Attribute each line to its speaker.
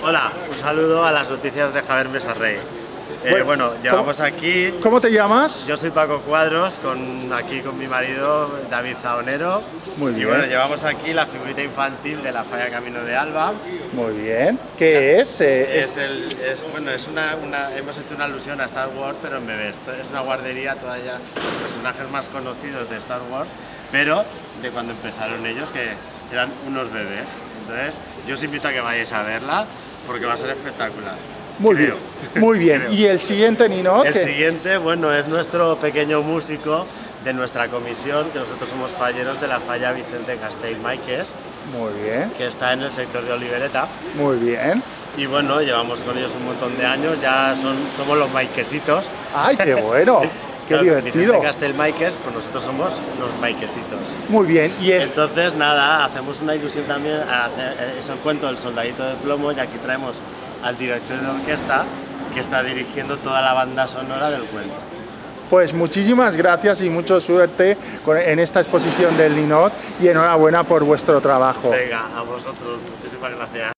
Speaker 1: Hola, un saludo a las noticias de Javier Mesa Rey. Eh, bueno, llevamos aquí...
Speaker 2: ¿Cómo te llamas?
Speaker 1: Yo soy Paco Cuadros, con, aquí con mi marido David Zaonero.
Speaker 2: Muy bien.
Speaker 1: Y bueno, llevamos aquí la figurita infantil de la Falla Camino de Alba.
Speaker 2: Muy bien. ¿Qué es? Eh,
Speaker 1: es, el, es, bueno, es una, una, hemos hecho una alusión a Star Wars, pero en bebés. Es una guardería todavía los personajes más conocidos de Star Wars, pero de cuando empezaron ellos, que eran unos bebés. Entonces, yo os invito a que vayáis a verla, porque va a ser espectacular.
Speaker 2: Muy bien, muy bien. ¿Y el siguiente, Nino?
Speaker 1: El siguiente, bueno, es nuestro pequeño músico de nuestra comisión, que nosotros somos falleros de la falla Vicente Castell Maiques.
Speaker 2: Muy bien.
Speaker 1: Que está en el sector de Olivereta.
Speaker 2: Muy bien.
Speaker 1: Y bueno, llevamos con ellos un montón de años, ya son, somos los maiquesitos.
Speaker 2: ¡Ay, qué bueno! ¡Qué divertido!
Speaker 1: Vicente Castell Maiques, pues nosotros somos los maiquesitos.
Speaker 2: Muy bien, y es...
Speaker 1: Entonces, nada, hacemos una ilusión también, es el cuento del soldadito de plomo, y aquí traemos al director de orquesta que está dirigiendo toda la banda sonora del cuento.
Speaker 2: Pues muchísimas gracias y mucha suerte en esta exposición del Linot y enhorabuena por vuestro trabajo.
Speaker 1: Venga, a vosotros, muchísimas gracias.